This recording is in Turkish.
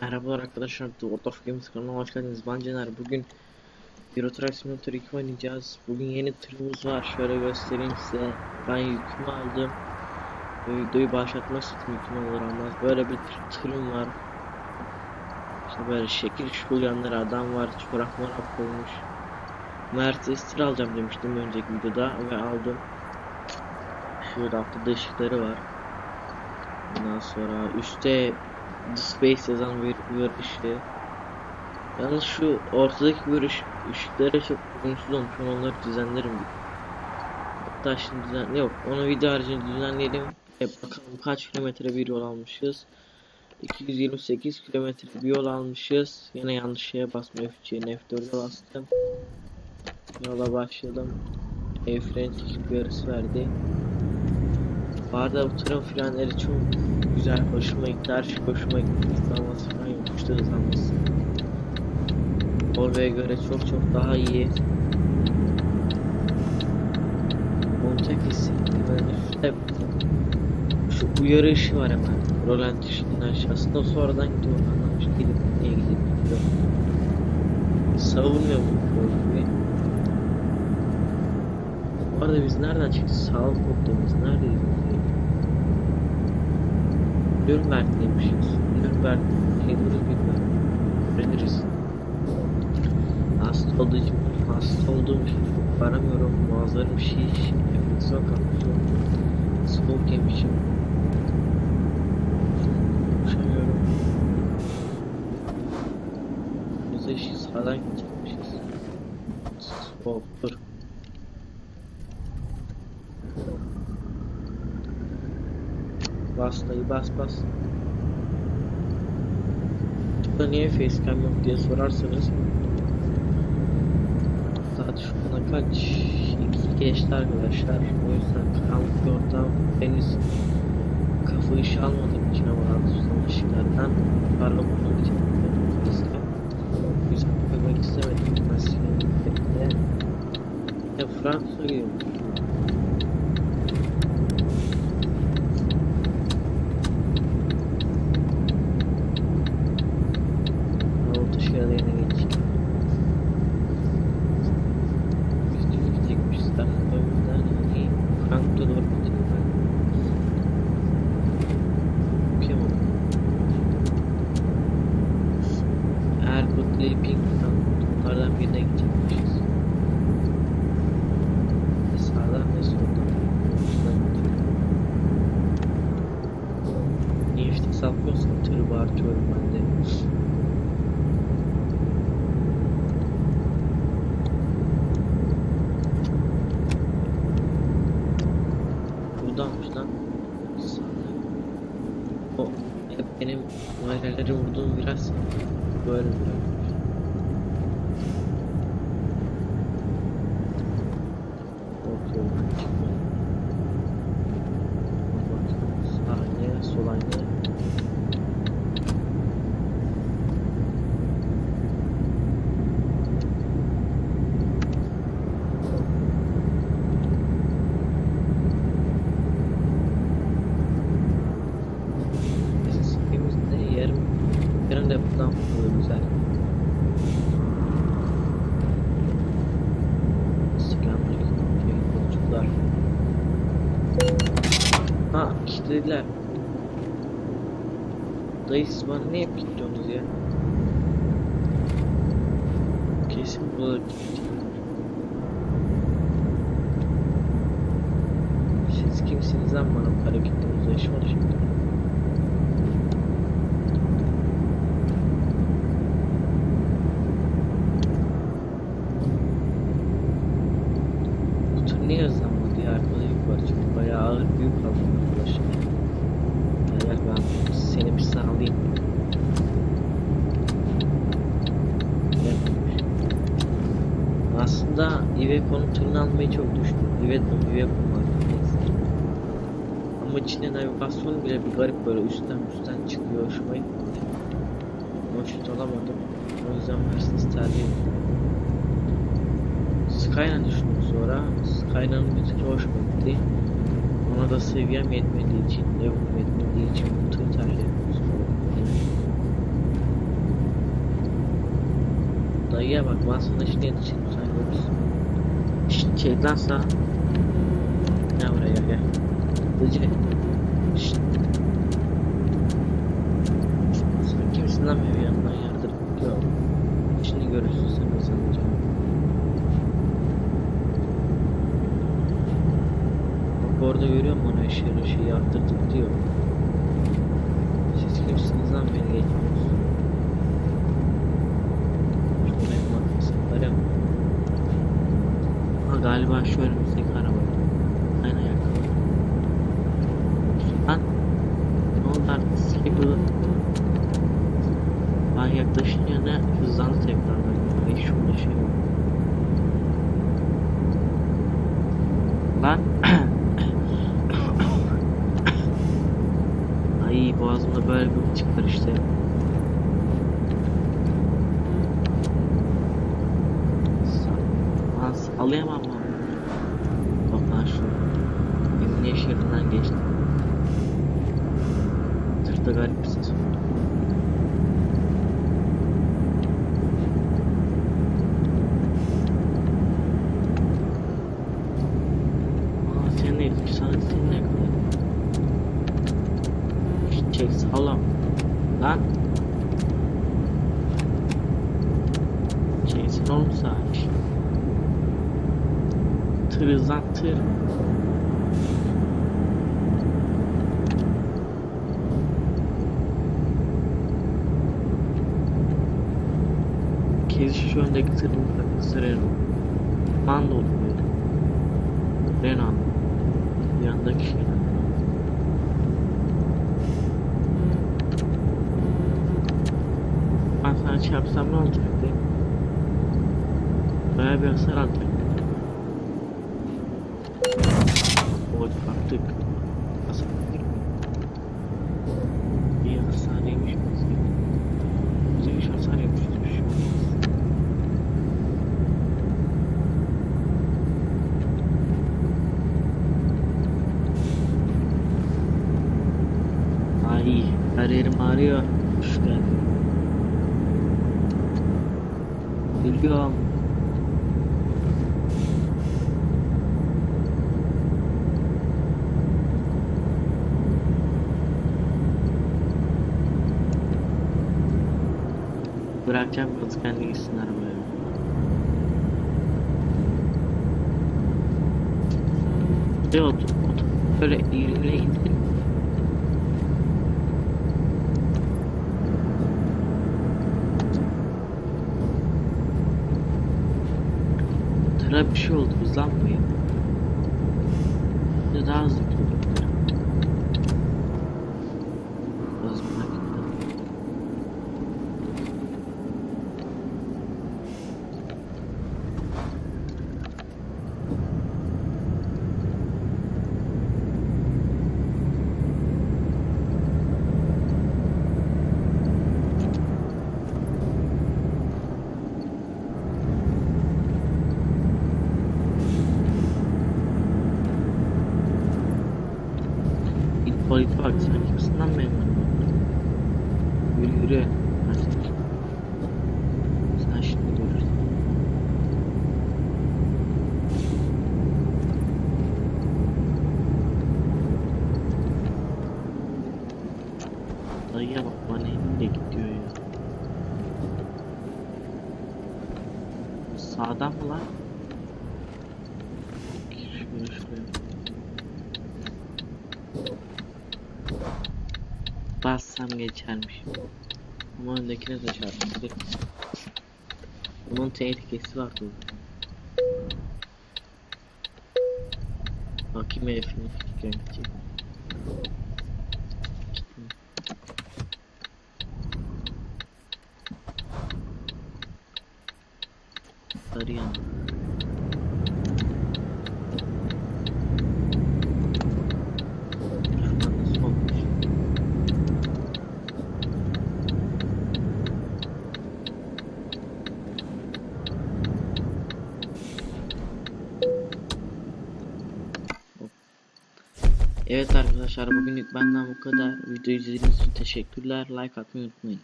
Merhabalar arkadaşlar, The World of Games kanalına hoş geldiniz. Ben Cener. Bugün Euro Truck Simulator 2 oynayacağız. Bugün yeni tırımız var. Şöyle göstereyim size. Ben yükümü aldım. Videoyu başlatmak istedim yükümü alır almaz. Böyle bir tır- tırım var. İşte böyle şekil şukul yanları adam var. Çorak morak koymuş. Mercedes tır alacağım demiştim önceki videoda ve aldım. Şurada altta ışıkları var. Ondan sonra üstte The Space yazan bir bir. Yalnız şu ortadaki bir ışık, çok uyumsuz olmuş. Onları düzenlerim. Hatta şimdi düzen yok. Onu video haricinde düzenleyelim. E, bakalım kaç kilometre bir yol almışız. 228 kilometre bir yol almışız. Yine yanlış şeye basma F3'ye F4'e bastım. Yola başladım. El freni çekip yarısı verdi. Bu arada bu tırın frenleri çok güzel, hoşuma gitti. Her şey hoşuma gitti. Hızlanması falan yokuşta hızlanması. Volvo'ya göre çok çok daha iyi. Montek hissettim. Yani işte şu uyarı ışığı var hemen. Roland ışığının aşağısında. Sonradan gidiyor. Anlamış. Gidip niye gidip gidiyor. Savunmuyor bu Volvo'yu. Bu arada biz nereden çıktık? Sağlık noktamız neredeyiz? Nürnberg'deymişiz. Nürnberg Heduruz bilmiyorum. Öğreniriz. Hasta olduğum için, hasta olduğum için çok varamıyorum. Boğazlarım şiş, enfeksiyon kapmış. Soğuk yemişim. Konuşamıyorum. Biz de şiş sağdan gidecekmişiz. Soğuk Bas dayı bas bas. Burada niye facecam yok diye sorarsanız Saat şu ana kaç? İki geçti arkadaşlar. O yüzden karanlık bir ortam henüz kafa işi almadığım için ama altından ışıklardan parlak olduğum için yüzden koymak istemedim. Ben silerim. Ya Fransa gidiyorum. Gidecekmişiz. Aslında o yüzden hani Frankfurt'a doğru ben. Okuyamadım. Leipzig, Frankfurt onlardan birine gidecekmişiz. Ne sağdan ne soldan. Şuradan gidiyorum. Niye işte sapıyorsam tırı bağırtıyorum ben de. Buradanmış lan. Sağda. O hep benim daireleri vurduğum biraz böyle biraz. Korkuyorum çıkmaya. Bak saniye sol aynaya. Yarım depodan vuruyor güzel. Selamünaleyküm yolcular. Ha kilitlediler. Dayı siz bana ne hep kilitliyorsunuz ya? Kesin bu Siz kimsiniz lan bana para kilitliyorsunuz? Yaşım oldu şimdi. Tür niye hızlanmadı ya? Arkada yük var çünkü bayağı ağır bir yük aldım arkadaşlar. Gel ben seni bir sağlayayım. Aslında Iveco'nun tırını almayı çok düşündüm. Iveco, Iveco var. Ama içinde navigasyon bile bir garip böyle üstten üstten çıkıyor. Hoşuma gitmedi. Hoşnut olamadım. O yüzden Mercedes tercih ettim. Skyline düşündüm sonra. Kaynağım müzik hoşuma gitti. Ona da seviyem yetmediği için, devam etmediği için bu tür tercihimiz Dayıya bak, ben sana işini yetişeyim sen. Şşt, şeyden sağ. Ne buraya gel. Dıcı. Şşt. Sen kimsin lan benim yanımdan ya? Bak orada görüyor musun onu ışığı ışığı arttırdık diyor. Siz kimsiniz lan beni geçiyorsunuz? Şuraya bak hesaplarım. Ha galiba şu önümüzdeki araba. Aynen ayakkabı. Lan ne oldu artık skipper? Ben yaklaşınca ne hızlandı tekrardan. Ay şurada şey var. Lan Ay boğazımda böyle bir çıkar işte. Lan sallayamam lan. Bak lan şu. Emniyet şeridinden geçtim. Tırta garip bir ses var. Aa sen ne yapıyorsun? Sana sen ne yapıyorsun? Çek sağlam. Lan. Hızlan tır. Kezi şu öndeki tırın takısı Renault. Mando oluyor. Renault. Yandaki şey. Ben sana çarpsam ne olacaktı? Baya bir hasar alacaktı. Oy baktık. Hasar aldık. İyi hasar yemiş biz. Bize hiç hasar yemiş bir şey olmaz. Ay her yerim ağrıyor. Geldin. Geliyorum. Bırakacağım kız kendi gitsin arabaya. Otur, otur. Böyle ileri indir. Tıra bir şey oldu de daha hızlı gidiyor. Biraz merak ettim. Kimsin lan benim önümde? Yürü yürü. Sen şimdi görürsün. Dayıya bak bana elinde gidiyor ya. Sağdan mı lan? Şöyle şuraya. Bassam geçermiş. Ama öndekine de çarptı. Bunun tehlikesi var burada. Bakayım herifin fikirine Evet arkadaşlar bugünlük benden bu kadar. Videoyu izlediğiniz için teşekkürler. Like atmayı unutmayınız.